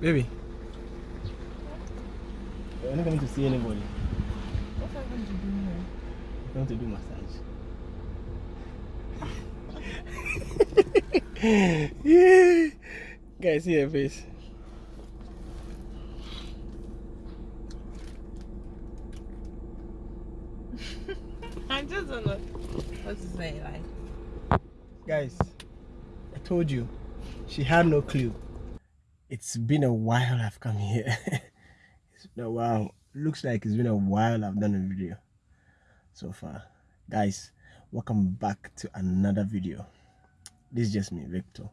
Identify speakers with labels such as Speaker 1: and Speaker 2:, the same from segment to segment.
Speaker 1: Baby. You're not going to see anybody.
Speaker 2: What are you going to do here?
Speaker 1: You're going to do massage. yeah. Guys, see her face.
Speaker 2: I just don't know what to say. Like,
Speaker 1: Guys, I told you, she had no clue. It's been a while I've come here. it's been a while. Looks like it's been a while I've done a video so far. Guys, welcome back to another video. This is just me, Victor.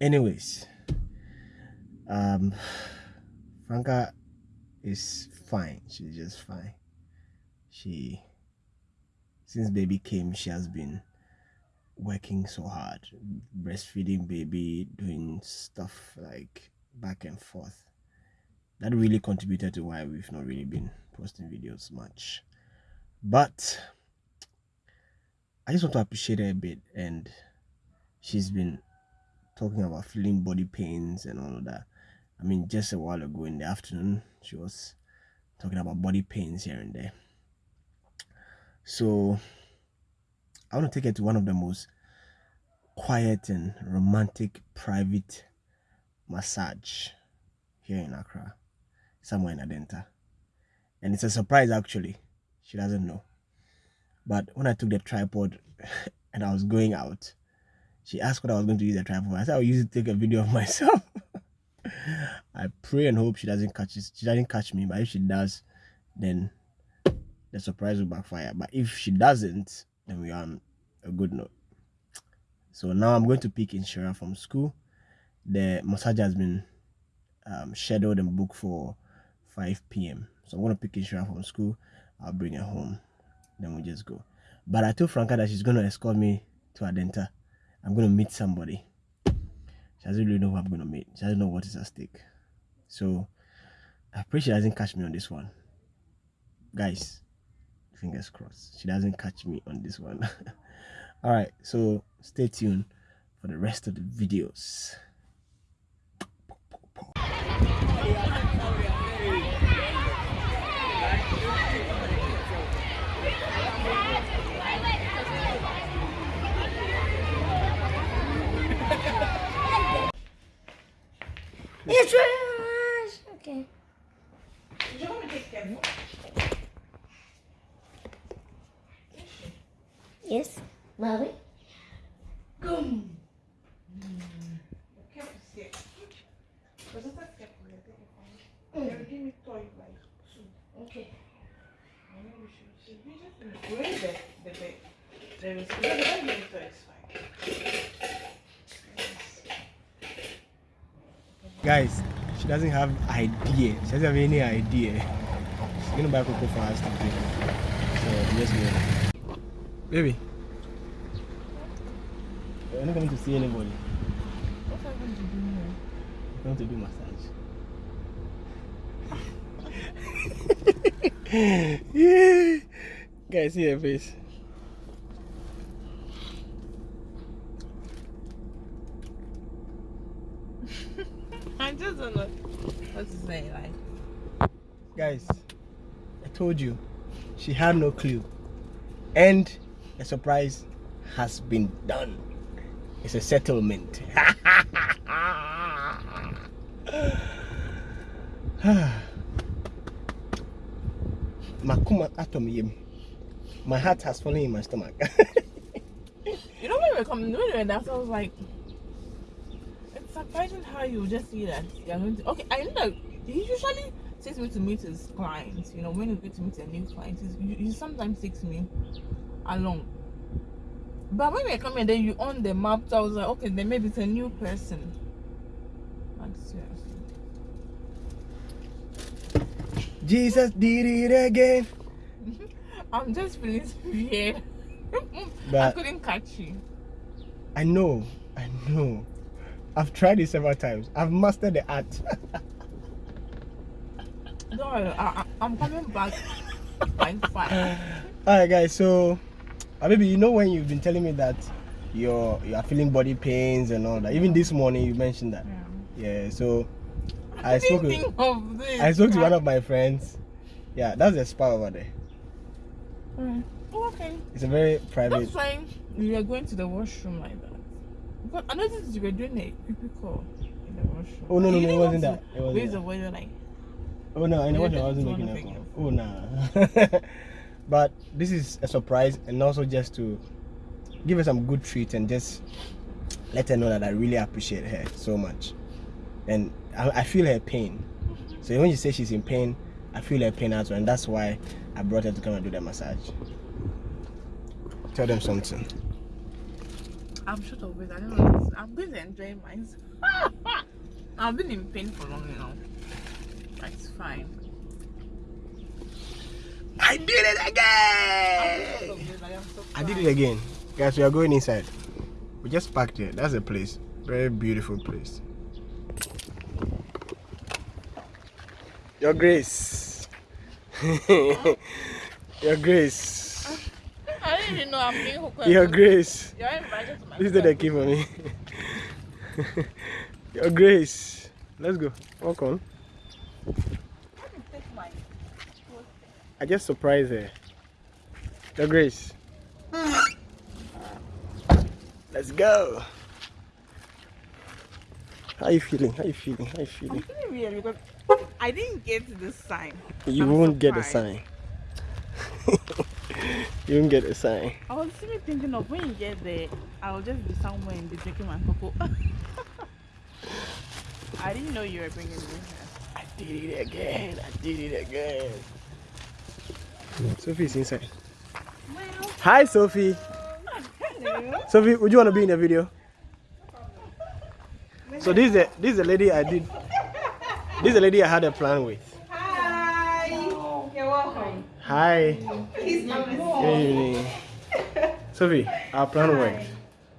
Speaker 1: Anyways, um, Franca is fine. She's just fine. She, since baby came, she has been working so hard, breastfeeding baby, doing stuff like back and forth. That really contributed to why we've not really been posting videos much. But I just want to appreciate her a bit, and she's been talking about feeling body pains and all of that. I mean, just a while ago in the afternoon, she was talking about body pains here and there. So I want to take her to one of the most quiet and romantic private massage here in Accra, somewhere in Adenta. And it's a surprise actually. She doesn't know. But when I took the tripod and I was going out, she asked what I was going to use the tripod. I said I'll use it to take a video of myself. I pray and hope she doesn't catch it. She doesn't catch me, but if she does, then the surprise will backfire. But if she doesn't, then we are on a good note. So now I'm going to pick Inshira from school. The massage has been um, scheduled and booked for 5 p.m. So I'm going to pick Inshira from school. I'll bring her home. Then we just go. But I told Franca that she's going to escort me to Adenta. I'm going to meet somebody. She doesn't really know who I'm going to meet. She doesn't know what is at stake. So I pray she doesn't catch me on this one. Guys, fingers crossed. She doesn't catch me on this one. All right, so stay tuned for the rest of the videos.
Speaker 3: It's trash. Okay.
Speaker 2: you want me to take care
Speaker 3: Yes, mommy.
Speaker 2: Gum. Careful, skip. Mas essa skip, né? Ele give me toy like two.
Speaker 3: Okay.
Speaker 2: I know we should. Should we just finish? Where is the the bed? There is. Let me give me fine.
Speaker 1: Guys, she doesn't have idea. She doesn't have any idea. She's gonna buy cocoa for us to drink. So just go. Baby. You're not going to see anybody.
Speaker 2: What are I going to do here?
Speaker 1: You're going to do massage. yeah. Guys, see her face.
Speaker 2: I just don't know what to say. Like,
Speaker 1: Guys, I told you, she had no clue. And the surprise has been done. It's a settlement. Makuma. My heart has fallen in my stomach.
Speaker 2: you know when we were coming, when we were there, I was like, it's surprising how you just see that you're going to. Okay, I know that he usually takes me to meet his clients. You know, when you get to meet a new client, he sometimes takes me along. But when we come here, then you on the map, so I was like, okay, then maybe it's a new person. Like seriously.
Speaker 1: Jesus did it again. Mm-hmm.
Speaker 2: I'm just feeling weird. I couldn't catch you.
Speaker 1: I know, I know. I've tried it several times. I've mastered the art.
Speaker 2: No, I, I, I'm coming back by fine
Speaker 1: Alright guys, so uh, baby, you know when you've been telling me that you're you are feeling body pains and all that. Even this morning you mentioned that.
Speaker 2: Yeah.
Speaker 1: Yeah, so I
Speaker 2: didn't
Speaker 1: spoke with
Speaker 2: of this.
Speaker 1: I spoke to one of my friends. Yeah, that's the spa over there.
Speaker 2: Alright. Oh, okay.
Speaker 1: It's a very private.
Speaker 2: That's fine. You were going to the washroom like that. But I noticed you were doing a creepy call in the washroom.
Speaker 1: Oh, no, no, no, it wasn't that. It wasn't that.
Speaker 2: the voice, you're like,
Speaker 1: Oh no, I know what I wasn't making a call. Oh nah. but this is a surprise and also just to give her some good treat and just let her know that I really appreciate her so much. And I, I feel her pain. So when you say she's in pain, I feel her pain as well, and that's why I brought her to come and do the massage. Tell them something.
Speaker 2: I'm short of it. I don't know. I'm going to enjoy myself. I've been in pain for long now. That's fine.
Speaker 1: I did it again!
Speaker 2: short of it. I am so
Speaker 1: I did it again. Guys, we are going inside. We just parked here. That's a place. Very beautiful place. Your Grace. Your Grace.
Speaker 2: I didn't even know I'm being hooked.
Speaker 1: Your Grace.
Speaker 2: You're invited to my
Speaker 1: This is the key for me. Your Grace. Let's go. Walk on.
Speaker 2: Take my
Speaker 1: I just surprised her. Your Grace. Let's go. How are you feeling? How are you feeling? How are you feeling?
Speaker 2: I'm
Speaker 1: feeling?
Speaker 2: feeling weird because I didn't get the sign.
Speaker 1: You
Speaker 2: I'm
Speaker 1: won't get a
Speaker 2: surprised.
Speaker 1: sign. you won't get a sign.
Speaker 2: I was simply thinking of when you get there, I'll just be somewhere and be drinking my cocoa. I didn't know you were bringing me here.
Speaker 1: I did it again. I did it again. Sophie's inside.
Speaker 2: Well,
Speaker 1: Hi, Sophie.
Speaker 2: hello.
Speaker 1: Sophie, would you want to be in the video? So this is the this is the lady I did. This is the lady I had a plan with.
Speaker 4: Hi. You're welcome.
Speaker 1: Hi.
Speaker 4: Please
Speaker 1: Good evening. Sophie, our plan worked.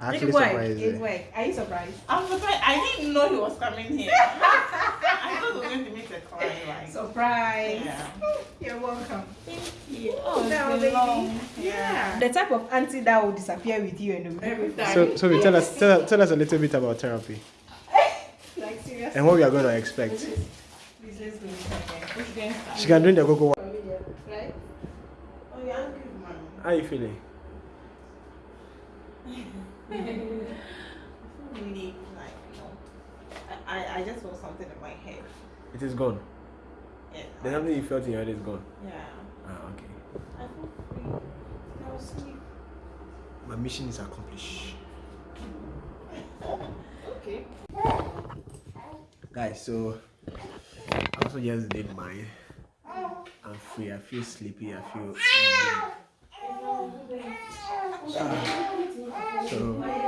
Speaker 1: I actually
Speaker 4: It worked.
Speaker 1: surprised
Speaker 4: It
Speaker 1: her.
Speaker 4: worked. Are you surprised?
Speaker 2: I'm surprised. I didn't know he was coming here. I thought we were going to meet a client. Like,
Speaker 4: Surprise.
Speaker 2: yeah.
Speaker 4: You're welcome.
Speaker 2: Thank you. Oh, it's
Speaker 4: Now, baby.
Speaker 2: long.
Speaker 4: Yeah. The type of auntie that will disappear with you and
Speaker 2: Every time.
Speaker 1: So, Sophie, tell us tell, tell us a little bit about therapy
Speaker 4: like seriously.
Speaker 1: and what we are going to expect.
Speaker 4: Please let's go. Okay.
Speaker 2: Which?
Speaker 1: She can drink the cocoa.
Speaker 4: Right?
Speaker 2: Oh, you're angry, man.
Speaker 1: How are you feeling?
Speaker 2: I feel really, like, you know, I, I, I just felt something in my head.
Speaker 1: It is gone.
Speaker 2: Yeah.
Speaker 1: There's something you felt in your head is gone.
Speaker 2: Yeah.
Speaker 1: Ah, okay.
Speaker 2: I feel free. I was sleep.
Speaker 1: My mission is accomplished.
Speaker 2: Okay.
Speaker 1: Guys, so I also just did mine. I'm free. I feel sleepy. I feel. 嗯